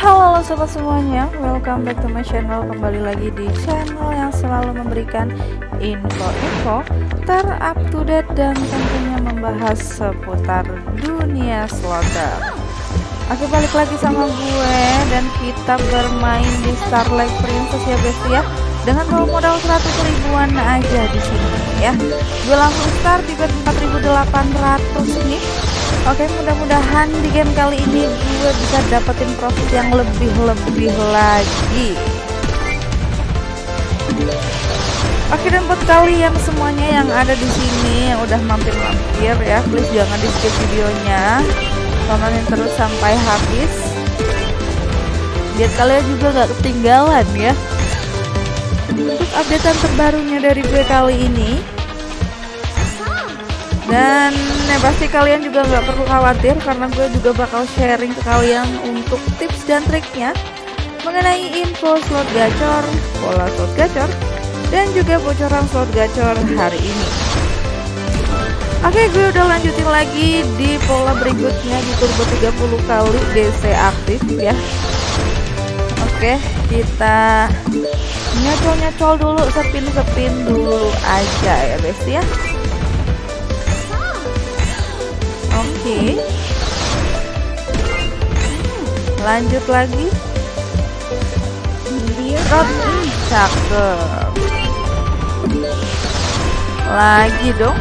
Halo sobat semuanya, welcome back to my channel. Kembali lagi di channel yang selalu memberikan info-info ter-up to date Dan tentunya membahas seputar dunia slotter Oke balik lagi sama gue dan kita bermain di Starlight Princess ya besti ya. Dengan bawa modal 100 ribuan aja di sini ya. Gue langsung start di bet 4800 nih Oke mudah-mudahan di game kali ini gue bisa dapetin profit yang lebih-lebih lagi. Oke dan buat kalian semuanya yang ada di sini yang udah mampir-mampir ya please jangan di skip videonya. Tontonin terus sampai habis. Biar kalian juga gak ketinggalan ya. Untuk updatean terbarunya dari gue kali ini. Dan ya pasti kalian juga nggak perlu khawatir karena gue juga bakal sharing ke kalian untuk tips dan triknya mengenai info slot gacor, pola slot gacor, dan juga bocoran slot gacor hari ini. Oke, gue udah lanjutin lagi di pola berikutnya di turbo 30 kali DC aktif ya. Oke, kita nyocol-nyocol dulu, sepin-sepin dulu aja ya, besti ya. Oke. Lanjut lagi. Rot cakep. Lagi dong.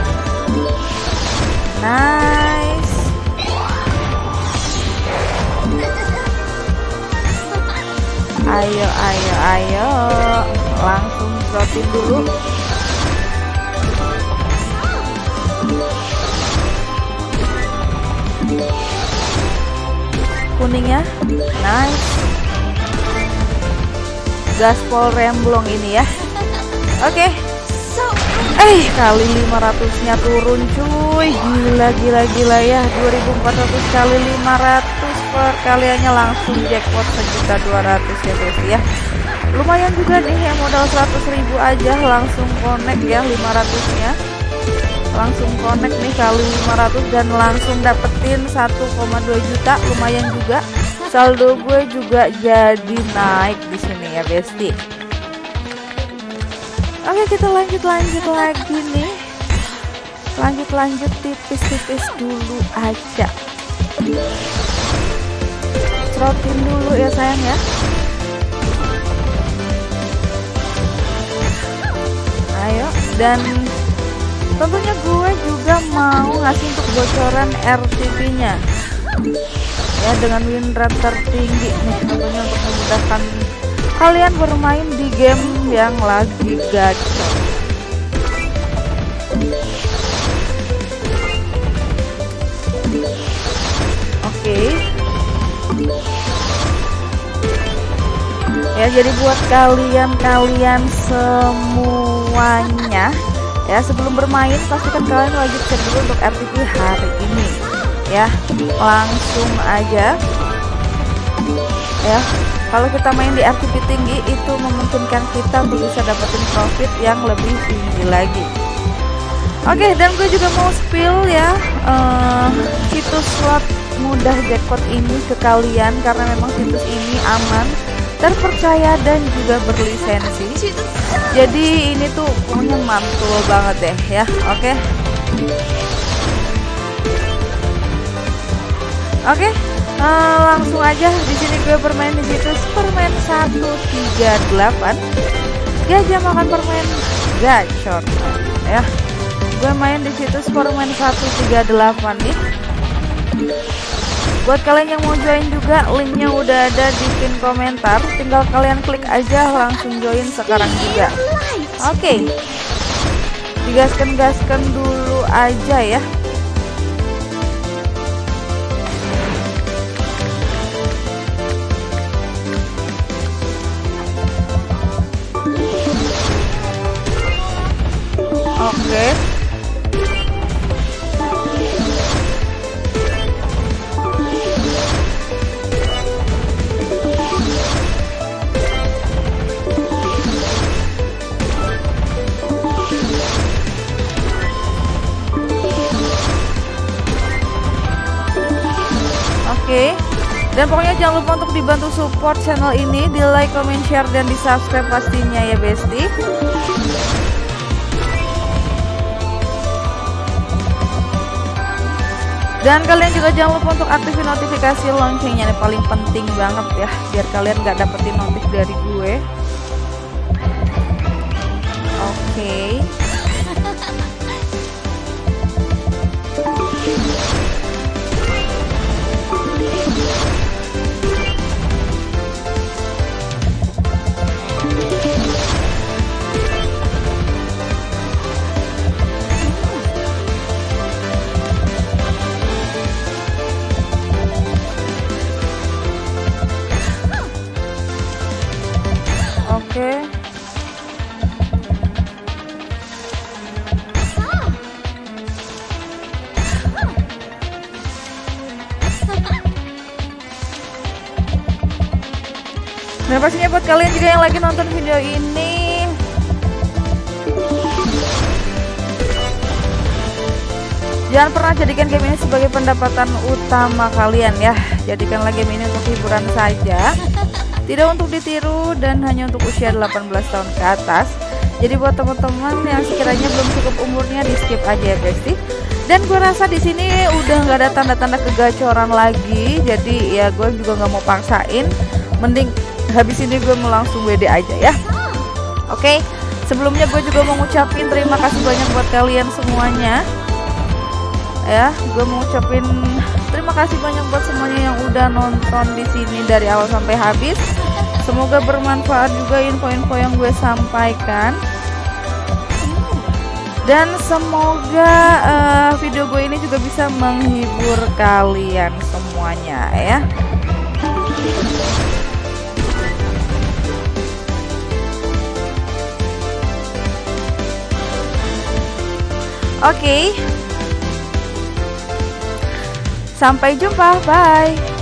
Nice. Ayo, ayo, ayo. Langsung rotin dulu. Kuningnya. Nice. Gaspol remblong ini ya. Oke. Okay. eh kali 500 nya turun cuy. Gila gila gila ya. 2400 kali 500 perkaliannya langsung jackpot sejuta 200 ya guys ya. Lumayan juga nih yang modal 100.000 aja langsung connect ya 500 nya langsung connect nih kali 500 dan langsung dapetin 1,2 juta lumayan juga. Saldo gue juga jadi naik di sini ya besti. Oke kita lanjut lanjut lagi nih. Lanjut lanjut tipis-tipis dulu aja. Cerotin dulu ya sayang ya. Ayo dan tentunya gue juga mau ngasih untuk bocoran RTP nya ya dengan win rate tertinggi nih tentunya untuk memudahkan kalian bermain di game yang lagi gacor oke okay. ya jadi buat kalian-kalian semuanya ya sebelum bermain pastikan kalian wajib cek dulu untuk RTP hari ini. Ya langsung aja. Ya kalau kita main di RTP tinggi itu memungkinkan kita bisa dapetin profit yang lebih tinggi lagi. Oke dan gue juga mau spill ya uh, situs slot mudah jackpot ini ke kalian karena memang situs ini aman terpercaya dan juga berlisensi. Jadi ini tuh pokoknya mantul banget deh ya oke. Oke uh, langsung aja di sini gue bermain di situs permen 138 gajah makan permen gacor ya. Gue main di situs permen 138 nih Buat kalian yang mau join juga, linknya udah ada di pin komentar. Tinggal kalian klik aja langsung join sekarang juga. Oke, okay. digaskan-gaskan dulu aja ya. Dan pokoknya jangan lupa untuk dibantu support channel ini di like, comment, share, dan di subscribe pastinya ya besti. Dan kalian juga jangan lupa untuk aktifin notifikasi loncengnya ini paling penting banget ya biar kalian gak dapetin notif dari gue. Oke. okay. Dan pastinya buat kalian juga yang lagi nonton video ini. Jangan pernah jadikan game ini sebagai pendapatan utama kalian ya. Jadikanlah game ini untuk hiburan saja. Tidak untuk ditiru dan hanya untuk usia 18 tahun ke atas. Jadi buat teman-teman yang sekiranya belum cukup umurnya di skip aja ya besti dan gue rasa di sini udah nggak ada tanda-tanda kegacoran lagi. Jadi ya gue juga nggak mau paksain. Mending habis ini gue mau langsung WD aja ya. Oke okay? sebelumnya gue juga mau ngucapin terima kasih banyak buat kalian semuanya. Ya gue mau ngucapin terima kasih banyak buat semuanya yang udah nonton di sini dari awal sampai habis. Semoga bermanfaat juga info-info yang gue sampaikan. Dan semoga uh, video gue ini juga bisa menghibur kalian semuanya ya Oke. Okay. Sampai jumpa. Bye.